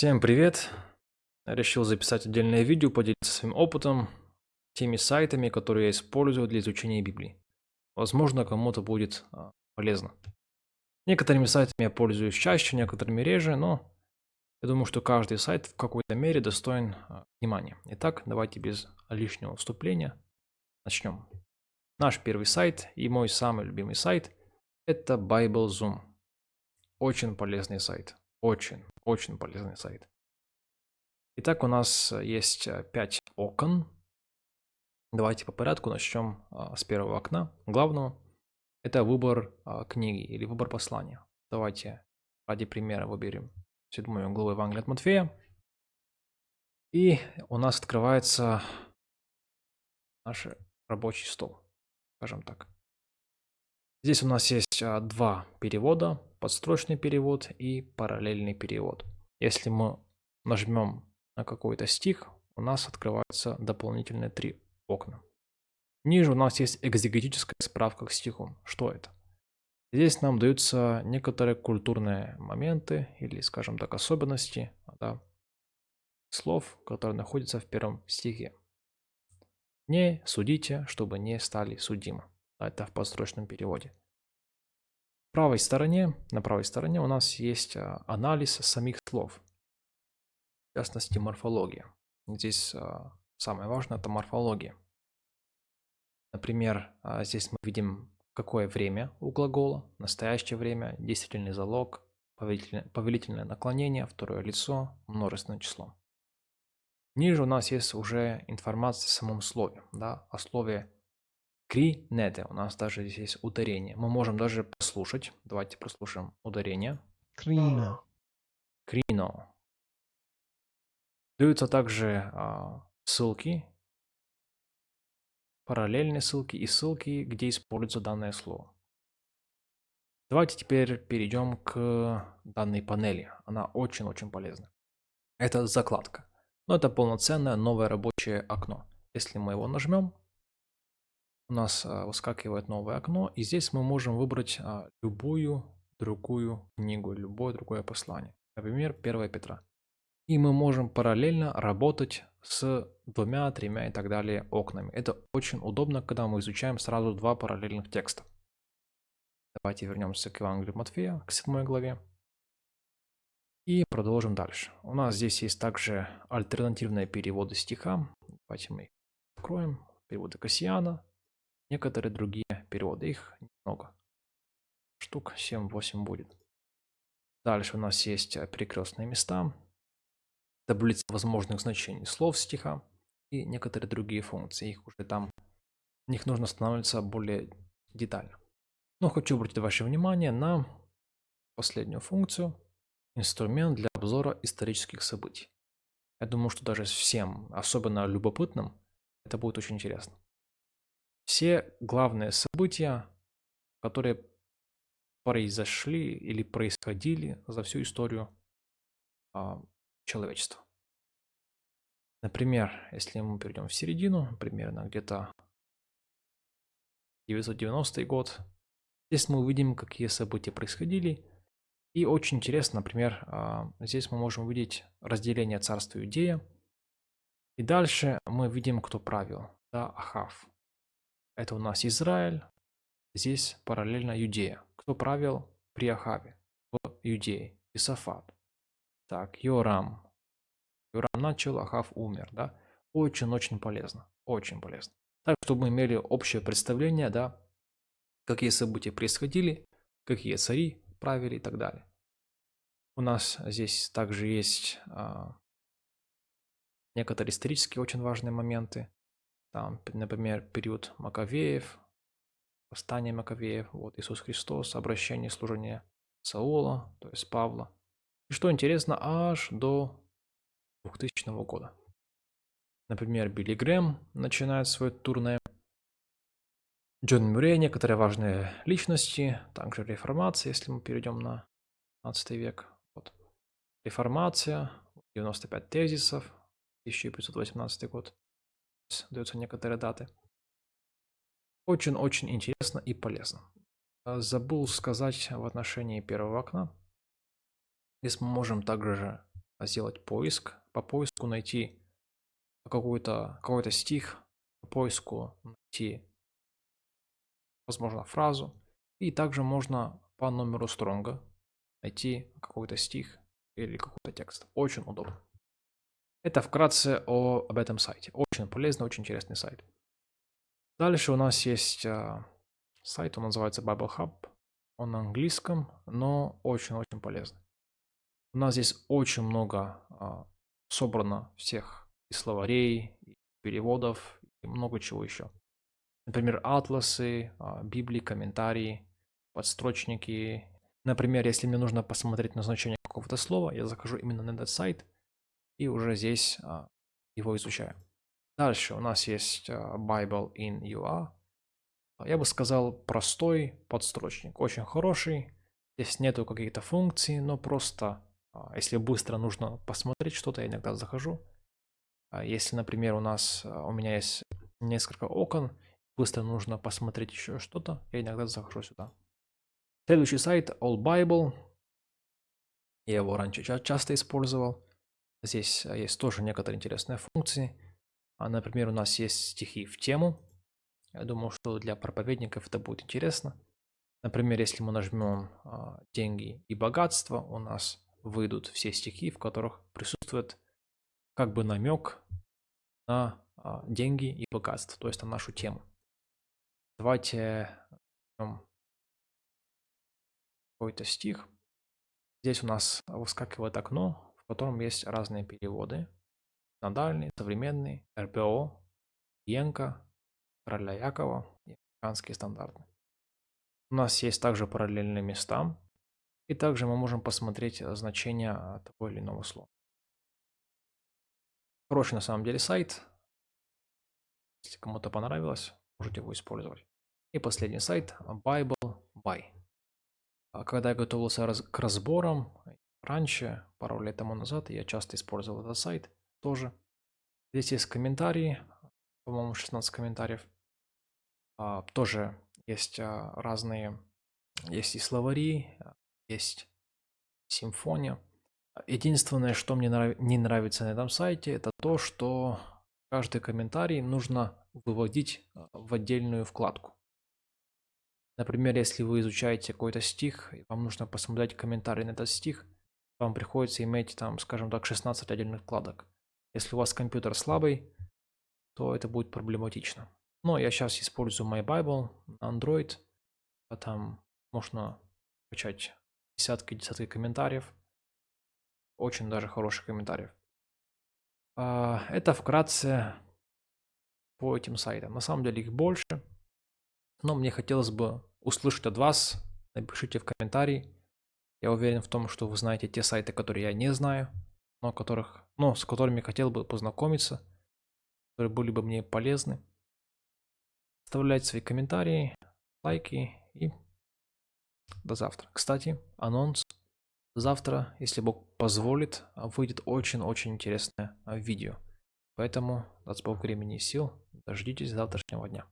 Всем привет! Решил записать отдельное видео, поделиться своим опытом, теми сайтами, которые я использую для изучения Библии. Возможно, кому-то будет а, полезно. Некоторыми сайтами я пользуюсь чаще, некоторыми реже, но я думаю, что каждый сайт в какой-то мере достоин а, внимания. Итак, давайте без лишнего вступления начнем. Наш первый сайт и мой самый любимый сайт – это Bible Zoom. Очень полезный сайт. Очень, очень полезный сайт. Итак, у нас есть 5 э, окон. Давайте по порядку начнем а, с первого окна, главного. Это выбор а, книги или выбор послания. Давайте ради примера выберем седьмую главу Евангелия от Матфея. И у нас открывается наш рабочий стол, скажем так. Здесь у нас есть а, два перевода, подстрочный перевод и параллельный перевод. Если мы нажмем на какой-то стих, у нас открываются дополнительные три окна. Ниже у нас есть экзегетическая справка к стиху. Что это? Здесь нам даются некоторые культурные моменты или, скажем так, особенности да, слов, которые находятся в первом стихе. Не судите, чтобы не стали судимы. Это в подстрочном переводе. В правой стороне, на правой стороне у нас есть а, анализ самих слов. В частности, морфология. Здесь а, самое важное это морфология. Например, а, здесь мы видим какое время у глагола, настоящее время, действительный залог, повелительное, повелительное наклонение, второе лицо, множественное число. Ниже у нас есть уже информация о самом слове, да, о слове Кринете. У нас даже здесь есть ударение. Мы можем даже послушать. Давайте прослушаем ударение. Крино. Крино. Даются также а, ссылки, параллельные ссылки и ссылки, где используется данное слово. Давайте теперь перейдем к данной панели. Она очень-очень полезна. Это закладка. Но это полноценное новое рабочее окно. Если мы его нажмем, у нас а, выскакивает новое окно, и здесь мы можем выбрать а, любую другую книгу, любое другое послание. Например, 1 Петра. И мы можем параллельно работать с двумя, тремя и так далее окнами. Это очень удобно, когда мы изучаем сразу два параллельных текста. Давайте вернемся к Евангелию Матфея, к 7 главе. И продолжим дальше. У нас здесь есть также альтернативные переводы стиха. Давайте мы их откроем. Переводы Кассиана, некоторые другие переводы. Их немного. Штук 7-8 будет. Дальше у нас есть э, перекрестные места, таблица возможных значений слов стиха и некоторые другие функции. Их уже там, них нужно останавливаться более детально. Но хочу обратить ваше внимание на последнюю функцию – инструмент для обзора исторических событий. Я думаю, что даже всем, особенно любопытным, это будет очень интересно все главные события, которые произошли или происходили за всю историю а, человечества. Например, если мы перейдем в середину, примерно где-то 990 год, здесь мы увидим, какие события происходили. И очень интересно, например, а, здесь мы можем увидеть разделение царства Иудея. И дальше мы видим, кто правил. Да, Ахав. Это у нас Израиль, здесь параллельно Юдея. Кто правил при Ахаве в Юдее? Исафат. Так, Йорам. Йорам начал, Ахав умер, да? Очень-очень полезно, очень полезно. Так, чтобы мы имели общее представление, да, какие события происходили, какие цари правили и так далее. У нас здесь также есть а, некоторые исторические очень важные моменты. Там, например, период Маковеев, восстание Маковеев, вот Иисус Христос, обращение служения Саула, то есть Павла. И что интересно, аж до 2000 года. Например, Билли Грэм начинает свой турне. Джон Мюррей, некоторые важные личности, также реформация, если мы перейдем на 15 век. Вот. Реформация, 95 тезисов, 1518 год даются некоторые даты. Очень-очень интересно и полезно. А, забыл сказать в отношении первого окна. Здесь мы можем также сделать поиск, по поиску найти какой-то какой, -то, стих, по поиску найти, возможно, фразу. И также можно по номеру стронга найти какой-то стих или какой-то текст. Очень удобно. Это вкратце о, об этом сайте. Очень полезный, очень интересный сайт. Дальше у нас есть а, сайт, он называется Bible Hub. Он на английском, но очень-очень полезный. У нас здесь очень много а, собрано всех и словарей, и переводов, и много чего еще. Например, атласы, а, библии, комментарии, подстрочники. Например, если мне нужно посмотреть назначение какого-то слова, я захожу именно на этот сайт – и уже здесь а, его изучаю. Дальше у нас есть а, Bible in UA. Я бы сказал простой подстрочник, очень хороший. Здесь нету каких-то функций, но просто а, если быстро нужно посмотреть что-то, я иногда захожу. Если, например, у нас у меня есть несколько окон, быстро нужно посмотреть еще что-то, я иногда захожу сюда. Следующий сайт All Bible. Я его раньше часто использовал. Здесь а, есть тоже некоторые интересные функции. А, например, у нас есть стихи в тему. Я думаю, что для проповедников это будет интересно. Например, если мы нажмем а, «Деньги и богатство», у нас выйдут все стихи, в которых присутствует как бы намек на деньги и богатство, то есть на нашу тему. Давайте какой-то стих. Здесь у нас выскакивает окно, котором есть разные переводы. Надальный, современный, РПО, Янка, Короля Якова и американские стандарты. У нас есть также параллельные места, и также мы можем посмотреть э, значение э, того или иного слова. Хороший на самом деле сайт. Если кому-то понравилось, можете его использовать. И последний сайт Bible Buy. А когда я готовился к разборам, Раньше, пару лет тому назад, я часто использовал этот сайт тоже. Здесь есть комментарии, по-моему, 16 комментариев. А, тоже есть а, разные, есть и словари, есть симфония. Единственное, что мне нрав... не нравится на этом сайте, это то, что каждый комментарий нужно выводить а, в отдельную вкладку. Например, если вы изучаете какой-то стих, и вам нужно посмотреть комментарий на этот стих – вам приходится иметь там, скажем так, 16 отдельных вкладок. Если у вас компьютер слабый, то это будет проблематично. Но я сейчас использую MyBible на Android, а там можно качать десятки-десятки комментариев. Очень даже хороших комментариев. А, это вкратце по этим сайтам. На самом деле их больше, но мне хотелось бы услышать от вас. Напишите в комментарии, я уверен в том, что вы знаете те сайты, которые я не знаю, но, которых, но с которыми хотел бы познакомиться, которые были бы мне полезны. Оставляйте свои комментарии, лайки и до завтра. Кстати, анонс. Завтра, если Бог позволит, выйдет очень-очень интересное видео. Поэтому, даст Бог времени и сил, дождитесь завтрашнего дня.